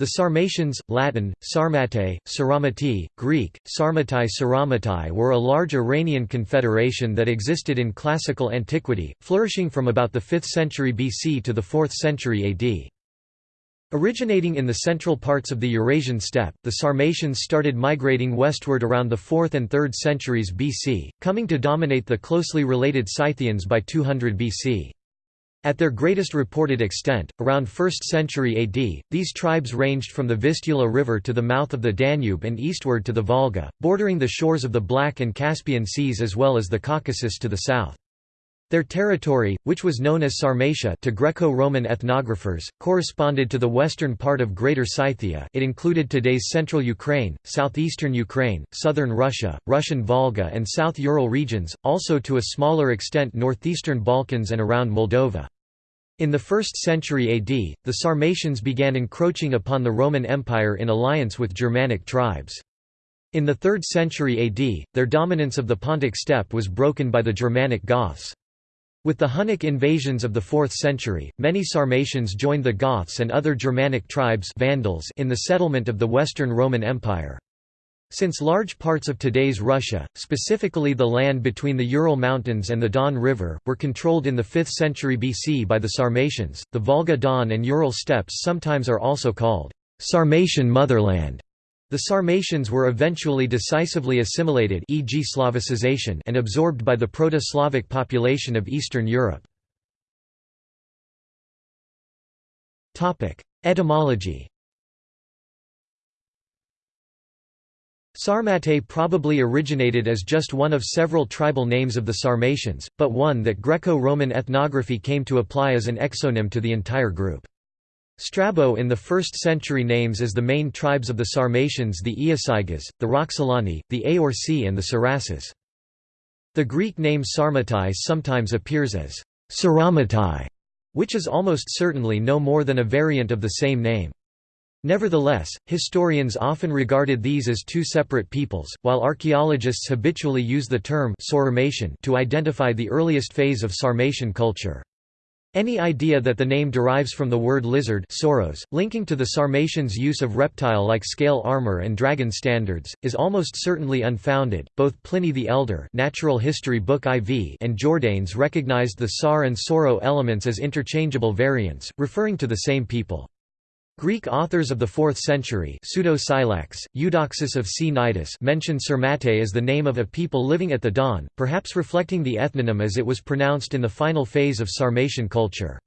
The Sarmatians, Latin, Sarmate, Saramati, Greek, Sarmatai Saramatai were a large Iranian confederation that existed in classical antiquity, flourishing from about the 5th century BC to the 4th century AD. Originating in the central parts of the Eurasian steppe, the Sarmatians started migrating westward around the 4th and 3rd centuries BC, coming to dominate the closely related Scythians by 200 BC. At their greatest reported extent, around 1st century AD, these tribes ranged from the Vistula River to the mouth of the Danube and eastward to the Volga, bordering the shores of the Black and Caspian Seas as well as the Caucasus to the south. Their territory, which was known as Sarmatia to Greco-Roman ethnographers, corresponded to the western part of Greater Scythia it included today's central Ukraine, southeastern Ukraine, southern Russia, Russian Volga and South Ural regions, also to a smaller extent northeastern Balkans and around Moldova. In the 1st century AD, the Sarmatians began encroaching upon the Roman Empire in alliance with Germanic tribes. In the 3rd century AD, their dominance of the Pontic steppe was broken by the Germanic Goths. With the Hunnic invasions of the 4th century, many Sarmatians joined the Goths and other Germanic tribes Vandals in the settlement of the Western Roman Empire. Since large parts of today's Russia, specifically the land between the Ural Mountains and the Don River, were controlled in the 5th century BC by the Sarmatians, the Volga-Don and Ural steppes sometimes are also called Sarmatian motherland. The Sarmatians were eventually decisively assimilated e.g. Slavicization and absorbed by the Proto-Slavic population of Eastern Europe. Etymology Sarmate probably originated as just one of several tribal names of the Sarmatians, but one that Greco-Roman ethnography came to apply as an exonym to the entire group. Strabo in the 1st century names as the main tribes of the Sarmatians the Iazyges, the Roxolani, the Aorsi and the Siraces. The Greek name Sarmatai sometimes appears as Saramatai, which is almost certainly no more than a variant of the same name. Nevertheless, historians often regarded these as two separate peoples, while archaeologists habitually use the term to identify the earliest phase of Sarmatian culture. Any idea that the name derives from the word lizard sauros, linking to the Sarmatians' use of reptile-like scale armor and dragon standards, is almost certainly unfounded. Both Pliny the Elder Natural History Book IV and Jordanes recognized the Sar and Sauro elements as interchangeable variants, referring to the same people. Greek authors of the 4th century Pseudo-Scylax, Eudoxus of Cnidus mention Sarmate as the name of a people living at the Don, perhaps reflecting the ethnonym as it was pronounced in the final phase of Sarmatian culture.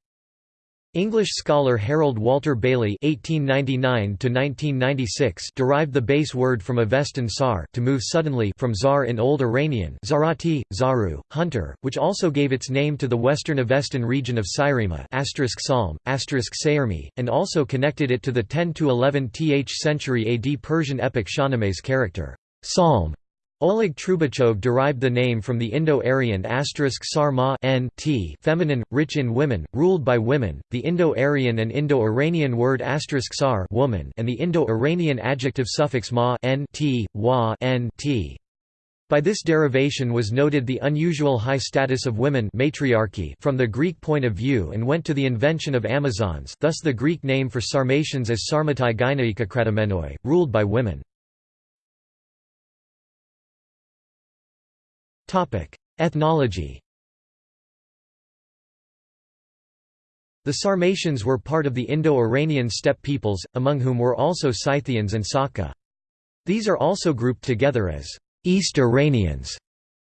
English scholar Harold Walter Bailey (1899–1996) derived the base word from Avestan sar, to move suddenly, from zar in Old Iranian, zarati, zaru, hunter, which also gave its name to the western Avestan region of Sairima Salm, Sayermi, and also connected it to the 10 to 11th century AD Persian epic Shahname's character Salm Oleg Trubachov derived the name from the Indo-Aryan sar ma n t feminine, rich in women, ruled by women, the Indo-Aryan and Indo-Iranian word sar woman and the Indo-Iranian adjective suffix ma n t, wa n t. By this derivation was noted the unusual high status of women matriarchy from the Greek point of view and went to the invention of Amazons thus the Greek name for Sarmatians as Sarmatai Gynaikakratomenoi, ruled by women. Ethnology The Sarmatians were part of the Indo-Iranian steppe peoples, among whom were also Scythians and Saka. These are also grouped together as East Iranians.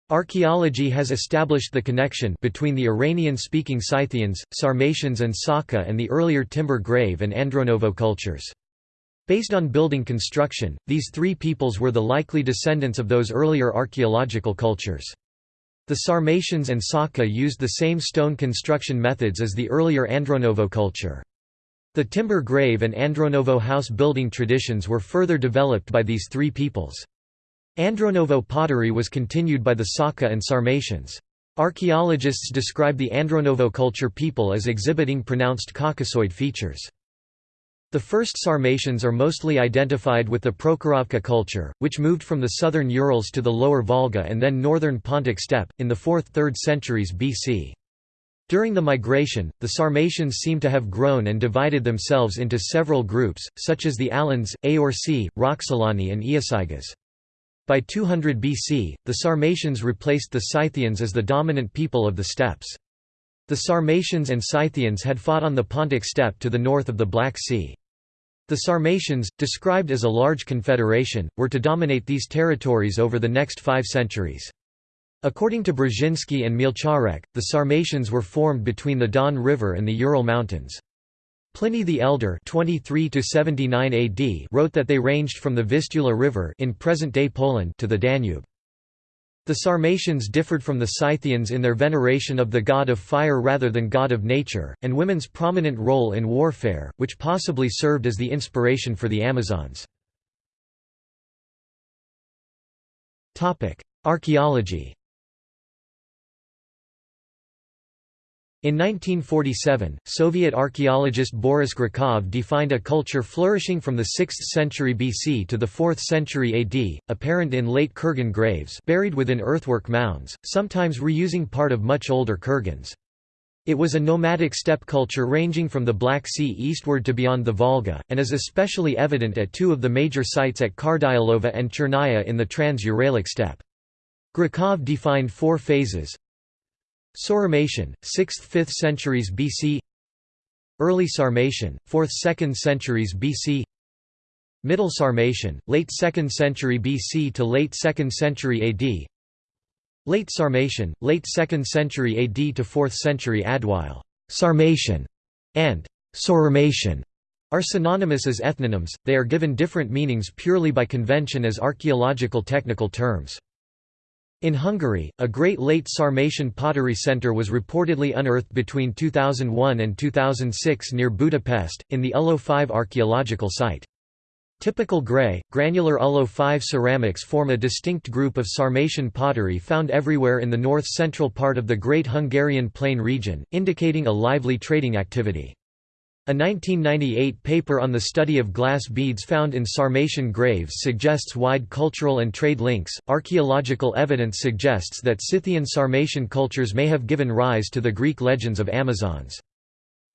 Archaeology has established the connection between the Iranian-speaking Scythians, Sarmatians and Saka and the earlier Timber Grave and Andronovo cultures. Based on building construction, these three peoples were the likely descendants of those earlier archaeological cultures. The Sarmatians and Saka used the same stone construction methods as the earlier Andronovo culture. The timber grave and Andronovo house building traditions were further developed by these three peoples. Andronovo pottery was continued by the Saka and Sarmatians. Archaeologists describe the Andronovo culture people as exhibiting pronounced Caucasoid features. The first Sarmatians are mostly identified with the Prokhorovka culture, which moved from the southern Urals to the lower Volga and then northern Pontic steppe, in the 4th–3rd centuries BC. During the migration, the Sarmatians seem to have grown and divided themselves into several groups, such as the Alans, Aorsi, Roxolani and Iazyges. By 200 BC, the Sarmatians replaced the Scythians as the dominant people of the steppes. The Sarmatians and Scythians had fought on the Pontic steppe to the north of the Black Sea. The Sarmatians, described as a large confederation, were to dominate these territories over the next five centuries. According to Brzezinski and Mielczarek, the Sarmatians were formed between the Don River and the Ural Mountains. Pliny the Elder 23 AD wrote that they ranged from the Vistula River in present-day Poland to the Danube. The Sarmatians differed from the Scythians in their veneration of the god of fire rather than god of nature, and women's prominent role in warfare, which possibly served as the inspiration for the Amazons. Archaeology In 1947, Soviet archaeologist Boris Grekov defined a culture flourishing from the 6th century BC to the 4th century AD, apparent in late Kurgan graves buried within earthwork mounds, sometimes reusing part of much older kurgans. It was a nomadic steppe culture ranging from the Black Sea eastward to beyond the Volga, and is especially evident at two of the major sites at Kardyalova and Chernaya in the Trans-Uralic steppe. Grekov defined four phases, Sauromatian, 6th–5th centuries BC Early Sarmatian, 4th–2nd centuries BC Middle Sarmatian, late 2nd century BC to late 2nd century AD Late Sarmatian, late 2nd century AD to 4th century AD while Sarmatian and Sauromatian are synonymous as ethnonyms, they are given different meanings purely by convention as archaeological technical terms. In Hungary, a great late Sarmatian pottery centre was reportedly unearthed between 2001 and 2006 near Budapest, in the Ulo 5 archaeological site. Typical grey, granular Ulo 5 ceramics form a distinct group of Sarmatian pottery found everywhere in the north-central part of the Great Hungarian Plain region, indicating a lively trading activity. A 1998 paper on the study of glass beads found in Sarmatian graves suggests wide cultural and trade links. Archaeological evidence suggests that Scythian Sarmatian cultures may have given rise to the Greek legends of Amazons.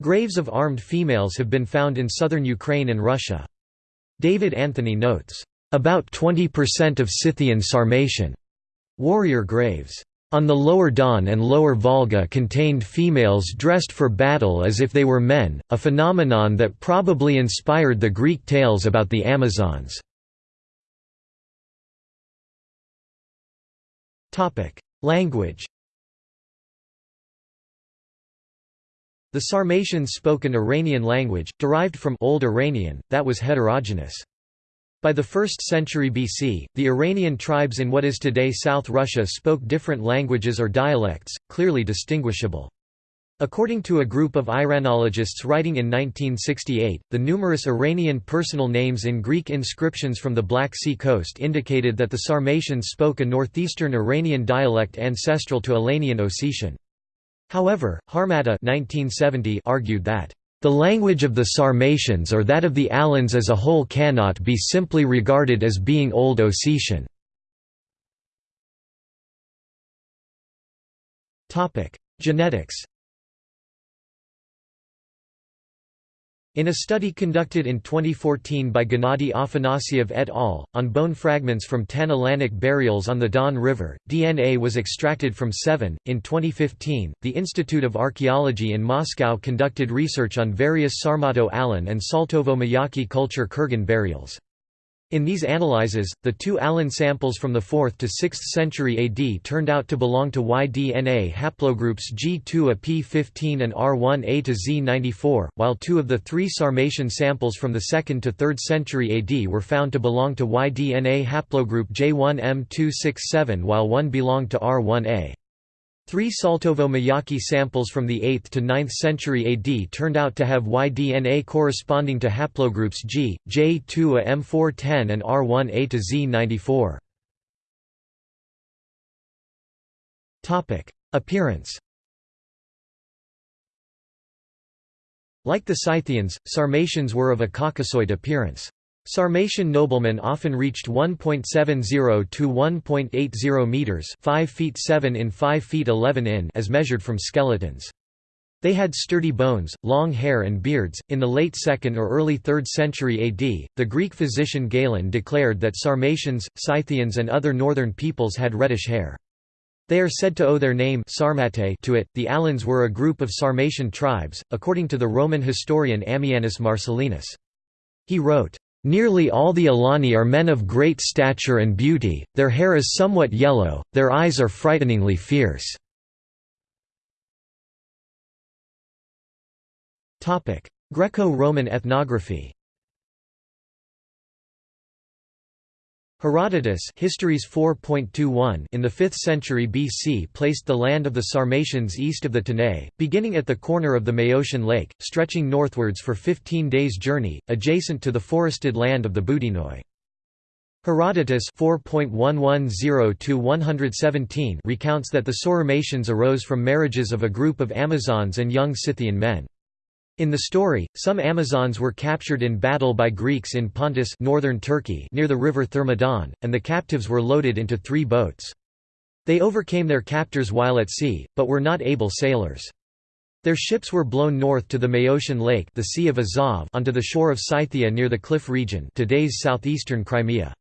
Graves of armed females have been found in southern Ukraine and Russia. David Anthony notes, about 20% of Scythian Sarmatian warrior graves on the lower Don and lower Volga contained females dressed for battle as if they were men, a phenomenon that probably inspired the Greek tales about the Amazons. Language The Sarmatians spoke an Iranian language, derived from Old Iranian, that was heterogeneous. By the 1st century BC, the Iranian tribes in what is today South Russia spoke different languages or dialects, clearly distinguishable. According to a group of Iranologists writing in 1968, the numerous Iranian personal names in Greek inscriptions from the Black Sea coast indicated that the Sarmatians spoke a northeastern Iranian dialect ancestral to Alanian Ossetian. However, Harmatta 1970 argued that the language of the Sarmatians or that of the Alans as a whole cannot be simply regarded as being Old Ossetian. Genetics In a study conducted in 2014 by Gennady Afanasyev et al., on bone fragments from 10 Alanic burials on the Don River, DNA was extracted from seven. In 2015, the Institute of Archaeology in Moscow conducted research on various Sarmato-Alan and Saltovo-Mayaki culture Kurgan burials. In these analyses, the two Alan samples from the 4th to 6th century AD turned out to belong to Y-DNA haplogroups G2A P15 and R1A to Z94, while two of the three Sarmatian samples from the 2nd to 3rd century AD were found to belong to Y-DNA haplogroup J1M267 while one belonged to R1A. Three Saltovo-Mayaki samples from the 8th to 9th century AD turned out to have Y-DNA corresponding to haplogroups G, J2A M410 and R1A to Z94. Appearance Like the Scythians, Sarmatians were of a Caucasoid appearance. Sarmatian noblemen often reached 1.70 to 1.80 meters, 5 feet 7 in 5 feet 11 in as measured from skeletons. They had sturdy bones, long hair, and beards. In the late 2nd or early 3rd century AD, the Greek physician Galen declared that Sarmatians, Scythians, and other northern peoples had reddish hair. They are said to owe their name Sarmate to it. The Alans were a group of Sarmatian tribes, according to the Roman historian Ammianus Marcellinus. He wrote, Nearly all the Alani are men of great stature and beauty, their hair is somewhat yellow, their eyes are frighteningly fierce. Greco-Roman ethnography Herodotus Histories 4.21 in the 5th century BC placed the land of the Sarmatians east of the Tanais, beginning at the corner of the Maeotian Lake, stretching northwards for 15 days' journey, adjacent to the forested land of the Boudinoi. Herodotus 4.110-117 recounts that the Sauromatians arose from marriages of a group of Amazons and young Scythian men. In the story, some Amazons were captured in battle by Greeks in Pontus northern Turkey near the river Thermodon, and the captives were loaded into three boats. They overcame their captors while at sea, but were not able sailors. Their ships were blown north to the Maeotian Lake the sea of Azov onto the shore of Scythia near the cliff region today's southeastern Crimea.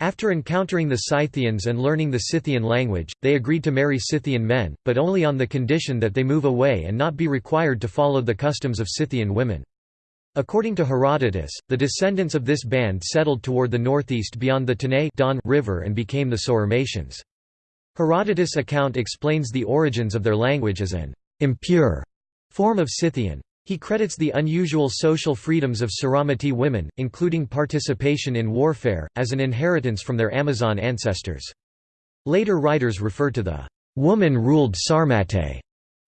After encountering the Scythians and learning the Scythian language, they agreed to marry Scythian men, but only on the condition that they move away and not be required to follow the customs of Scythian women. According to Herodotus, the descendants of this band settled toward the northeast beyond the Tanais Don river and became the Sauromatians. Herodotus' account explains the origins of their language as an impure form of Scythian. He credits the unusual social freedoms of Sauromati women, including participation in warfare, as an inheritance from their Amazon ancestors. Later writers refer to the woman-ruled Sarmate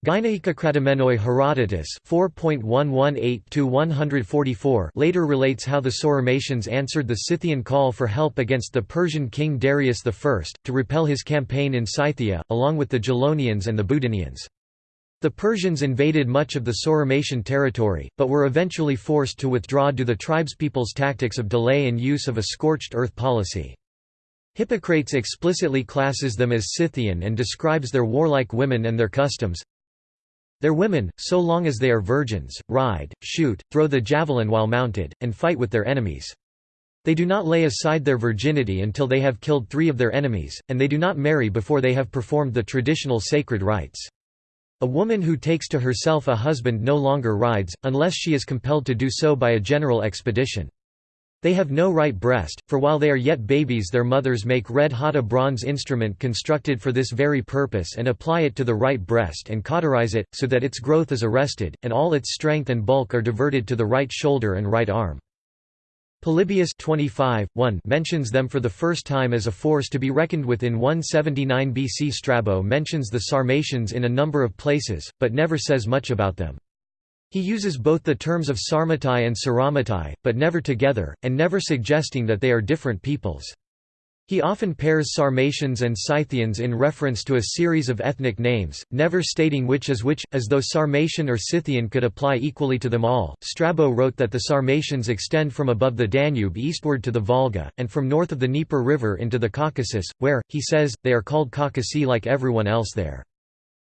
Gynaecokratomenoi Herodotus 4.118-144 later relates how the Sauromatians answered the Scythian call for help against the Persian king Darius I, to repel his campaign in Scythia, along with the Gelonians and the Boudinians. The Persians invaded much of the Sauromatian territory, but were eventually forced to withdraw due to the tribespeople's tactics of delay and use of a scorched earth policy. Hippocrates explicitly classes them as Scythian and describes their warlike women and their customs. Their women, so long as they are virgins, ride, shoot, throw the javelin while mounted, and fight with their enemies. They do not lay aside their virginity until they have killed three of their enemies, and they do not marry before they have performed the traditional sacred rites. A woman who takes to herself a husband no longer rides, unless she is compelled to do so by a general expedition. They have no right breast, for while they are yet babies their mothers make red-hot a bronze instrument constructed for this very purpose and apply it to the right breast and cauterize it, so that its growth is arrested, and all its strength and bulk are diverted to the right shoulder and right arm. Polybius 25, 1 mentions them for the first time as a force to be reckoned with in 179 BC. Strabo mentions the Sarmatians in a number of places, but never says much about them. He uses both the terms of Sarmatai and Sauromati, but never together, and never suggesting that they are different peoples. He often pairs Sarmatians and Scythians in reference to a series of ethnic names, never stating which is which, as though Sarmatian or Scythian could apply equally to them all. Strabo wrote that the Sarmatians extend from above the Danube eastward to the Volga, and from north of the Dnieper River into the Caucasus, where, he says, they are called Caucasi like everyone else there.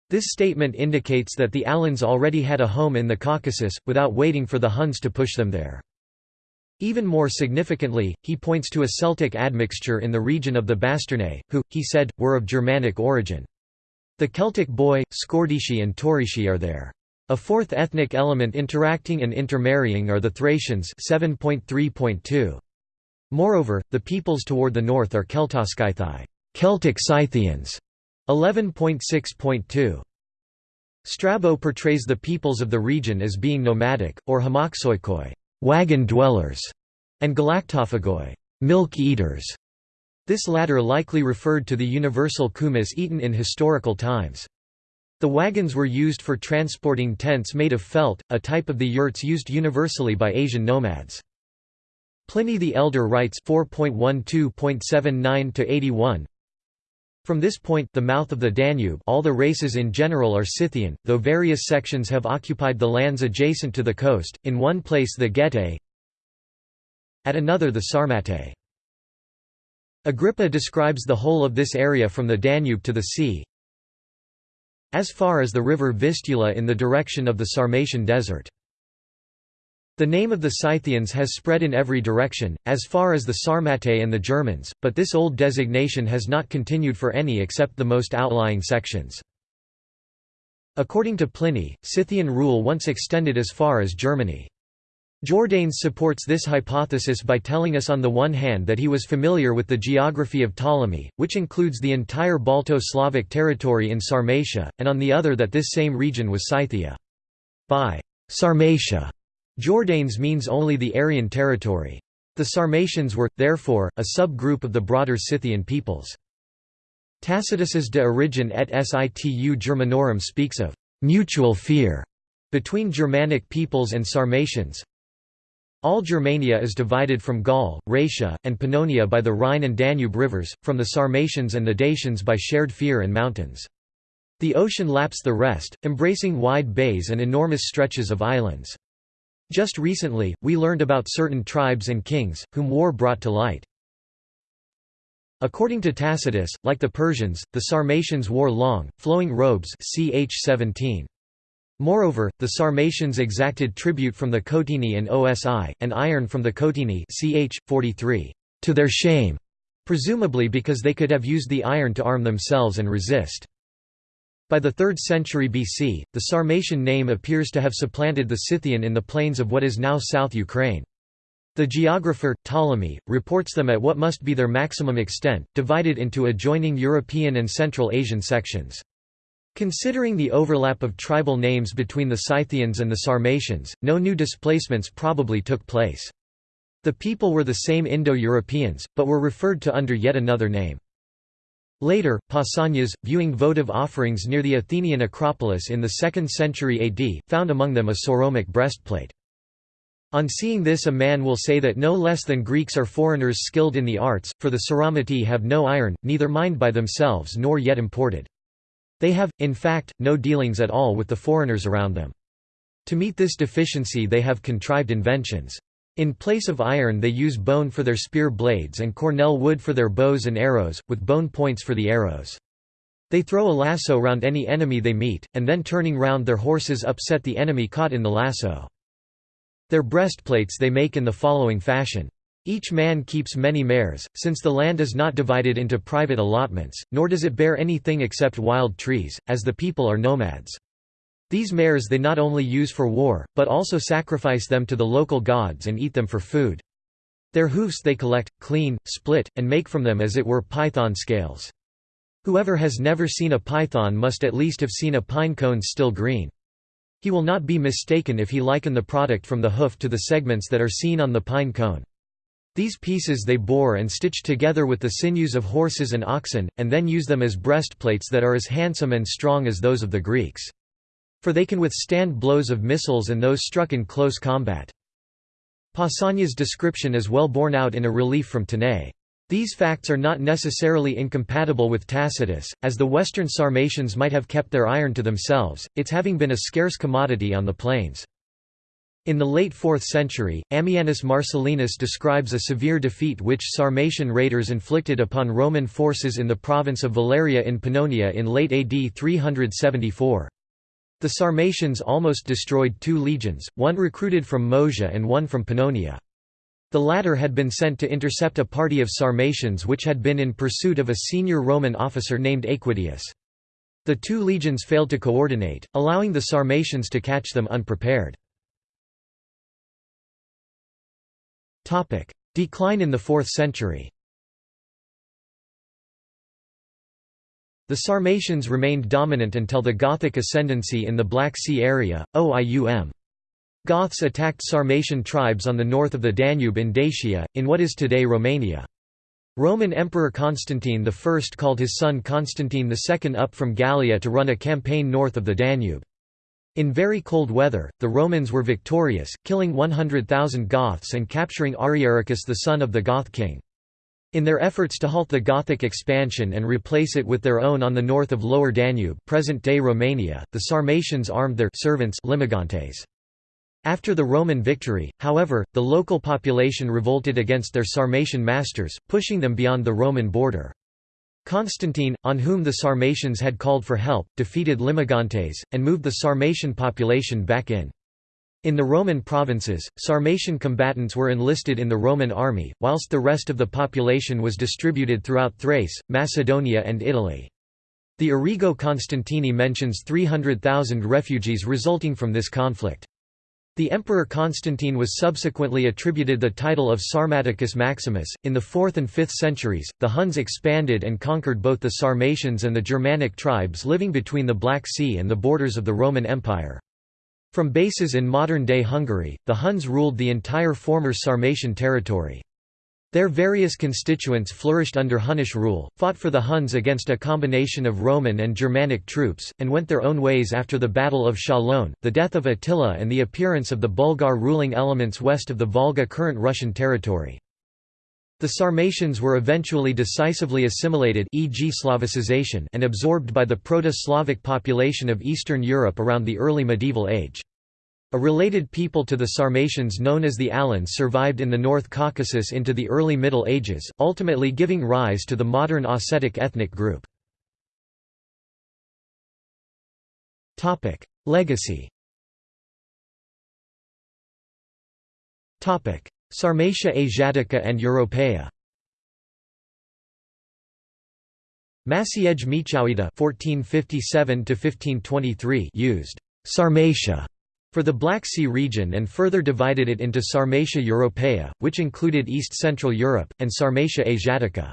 This statement indicates that the Alans already had a home in the Caucasus, without waiting for the Huns to push them there. Even more significantly, he points to a Celtic admixture in the region of the Bastarnae, who, he said, were of Germanic origin. The Celtic Boii, Scordisci and Taurici are there. A fourth ethnic element interacting and intermarrying are the Thracians 7.3.2. Moreover, the peoples toward the north are Celtoscythii Celtic Scythians 11.6.2. Strabo portrays the peoples of the region as being nomadic, or hamaxoikoi wagon dwellers, and galactophagoi, milk eaters. This latter likely referred to the universal kumis eaten in historical times. The wagons were used for transporting tents made of felt, a type of the yurts used universally by Asian nomads. Pliny the Elder writes 4.12.79-81 From this point the mouth of the Danube all the races in general are Scythian, though various sections have occupied the lands adjacent to the coast, in one place the Getae, at another the Sarmatae. Agrippa describes the whole of this area from the Danube to the sea. as far as the river Vistula in the direction of the Sarmatian desert. The name of the Scythians has spread in every direction, as far as the Sarmatae and the Germans, but this old designation has not continued for any except the most outlying sections. According to Pliny, Scythian rule once extended as far as Germany. Jordanes supports this hypothesis by telling us on the one hand that he was familiar with the geography of Ptolemy, which includes the entire Balto-Slavic territory in Sarmatia, and on the other that this same region was Scythia. By Sarmatia, Jordanes means only the Aryan territory. The Sarmatians were, therefore, a sub-group of the broader Scythian peoples. Tacitus's De Origine et Situ Germanorum speaks of «mutual fear» between Germanic peoples and Sarmatians, all Germania is divided from Gaul, Raetia, and Pannonia by the Rhine and Danube rivers, from the Sarmatians and the Dacians by shared fear and mountains. The ocean laps the rest, embracing wide bays and enormous stretches of islands. Just recently, we learned about certain tribes and kings, whom war brought to light. According to Tacitus, like the Persians, the Sarmatians wore long, flowing robes ch 17. Moreover, the Sarmatians exacted tribute from the Cotini and Osi, and iron from the Cotini ch. 43, to their shame, presumably because they could have used the iron to arm themselves and resist. By the 3rd century BC, the Sarmatian name appears to have supplanted the Scythian in the plains of what is now South Ukraine. The geographer, Ptolemy, reports them at what must be their maximum extent, divided into adjoining European and Central Asian sections. Considering the overlap of tribal names between the Scythians and the Sarmatians, no new displacements probably took place. The people were the same Indo-Europeans, but were referred to under yet another name. Later, Pausanias, viewing votive offerings near the Athenian Acropolis in the 2nd century AD, found among them a Sauromic breastplate. On seeing this a man will say that no less than Greeks are foreigners skilled in the arts, for the Sauromatae have no iron, neither mined by themselves nor yet imported. They have, in fact, no dealings at all with the foreigners around them. To meet this deficiency they have contrived inventions. In place of iron they use bone for their spear blades and cornel wood for their bows and arrows, with bone points for the arrows. They throw a lasso round any enemy they meet, and then turning round their horses upset the enemy caught in the lasso. Their breastplates they make in the following fashion. Each man keeps many mares, since the land is not divided into private allotments, nor does it bear anything except wild trees, as the people are nomads. These mares they not only use for war, but also sacrifice them to the local gods and eat them for food. Their hoofs they collect, clean, split, and make from them as it were python scales. Whoever has never seen a python must at least have seen a pine cone still green. He will not be mistaken if he liken the product from the hoof to the segments that are seen on the pine cone. These pieces they bore and stitch together with the sinews of horses and oxen, and then use them as breastplates that are as handsome and strong as those of the Greeks. For they can withstand blows of missiles and those struck in close combat. Pausanias' description is well borne out in a relief from Tanais. These facts are not necessarily incompatible with Tacitus, as the western Sarmatians might have kept their iron to themselves, its having been a scarce commodity on the plains. In the late 4th century, Ammianus Marcellinus describes a severe defeat which Sarmatian raiders inflicted upon Roman forces in the province of Valeria in Pannonia in late AD 374. The Sarmatians almost destroyed two legions, one recruited from Moesia and one from Pannonia. The latter had been sent to intercept a party of Sarmatians which had been in pursuit of a senior Roman officer named Aequitius. The two legions failed to coordinate, allowing the Sarmatians to catch them unprepared. Decline in the 4th century The Sarmatians remained dominant until the Gothic ascendancy in the Black Sea area, OIUM. Goths attacked Sarmatian tribes on the north of the Danube in Dacia, in what is today Romania. Roman Emperor Constantine I called his son Constantine II up from Gallia to run a campaign north of the Danube. In very cold weather, the Romans were victorious, killing 100,000 Goths and capturing Ariaricus the son of the Goth king. In their efforts to halt the Gothic expansion and replace it with their own on the north of Lower Danube present-day Romania, the Sarmatians armed their servants limigantes. After the Roman victory, however, the local population revolted against their Sarmatian masters, pushing them beyond the Roman border. Constantine, on whom the Sarmatians had called for help, defeated Limigantes, and moved the Sarmatian population back in. In the Roman provinces, Sarmatian combatants were enlisted in the Roman army, whilst the rest of the population was distributed throughout Thrace, Macedonia and Italy. The Origo Constantini mentions 300,000 refugees resulting from this conflict. The Emperor Constantine was subsequently attributed the title of Sarmaticus Maximus. In the 4th and 5th centuries, the Huns expanded and conquered both the Sarmatians and the Germanic tribes living between the Black Sea and the borders of the Roman Empire. From bases in modern-day Hungary, the Huns ruled the entire former Sarmatian territory. Their various constituents flourished under Hunnish rule, fought for the Huns against a combination of Roman and Germanic troops, and went their own ways after the Battle of Chalon, the death of Attila and the appearance of the Bulgar ruling elements west of the Volga current Russian territory. The Sarmatians were eventually decisively assimilated e.g. Slavicization and absorbed by the Proto-Slavic population of Eastern Europe around the early medieval age. A related people to the Sarmatians known as the Alans survived in the North Caucasus into the early Middle Ages, ultimately giving rise to the modern Ossetic ethnic group. Legacy Sarmatia Asiatica and Europaea Maciej Miechowita (1457–1523) used Sarmatia for the Black Sea region and further divided it into Sarmatia Europaea, which included East-Central Europe, and Sarmatia Asiatica.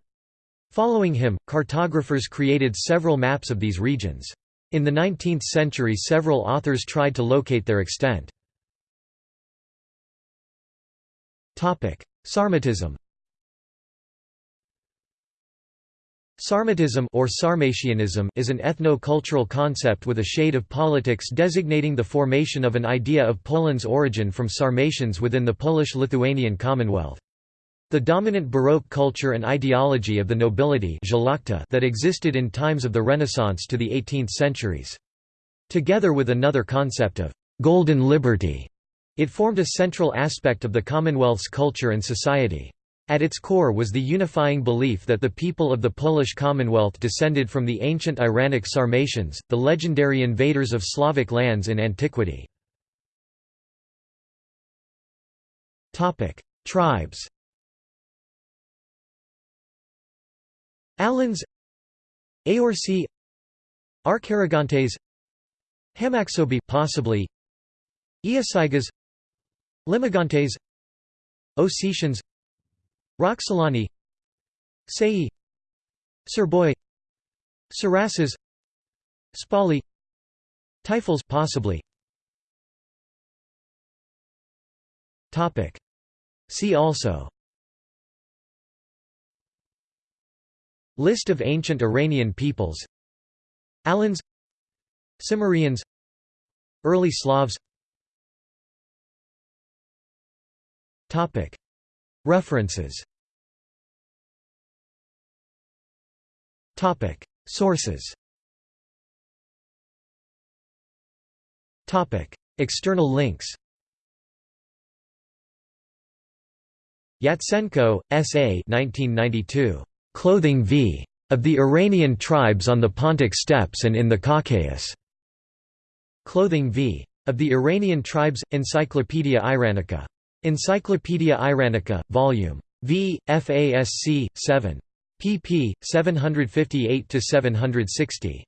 Following him, cartographers created several maps of these regions. In the 19th century several authors tried to locate their extent. Sarmatism Sarmatism or Sarmatianism is an ethno-cultural concept with a shade of politics designating the formation of an idea of Poland's origin from Sarmatians within the Polish-Lithuanian Commonwealth. The dominant Baroque culture and ideology of the nobility that existed in times of the Renaissance to the 18th centuries. Together with another concept of «golden liberty», it formed a central aspect of the Commonwealth's culture and society. At its core was the unifying belief that the people of the Polish Commonwealth descended from the ancient Iranic Sarmatians, the legendary invaders of Slavic lands in antiquity. Tribes Alans Aorsi Arcaragantes Hamaxobi possibly Iazyges Limigantes Ossetians Roxolani Sei Serboi Siraces Spali Taifals possibly. Topic. See also. List of ancient Iranian peoples. Alans. Cimmerians Early Slavs Topic References Topic Sources Topic External links Yatsenko, S.A. 1992. Clothing v. Of the Iranian tribes on the Pontic steppes and in the Caucasus. Clothing v. Of the Iranian tribes, Encyclopaedia Iranica. Encyclopaedia Iranica, Vol. V. FASC. 7. pp. 758–760.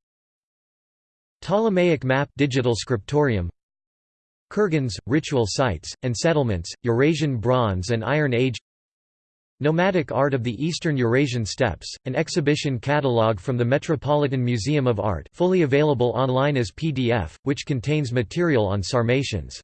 Ptolemaic map digital scriptorium Kurgans, ritual sites, and settlements, Eurasian Bronze and Iron Age Nomadic Art of the Eastern Eurasian Steppes, an exhibition catalogue from the Metropolitan Museum of Art fully available online as PDF, which contains material on Sarmatians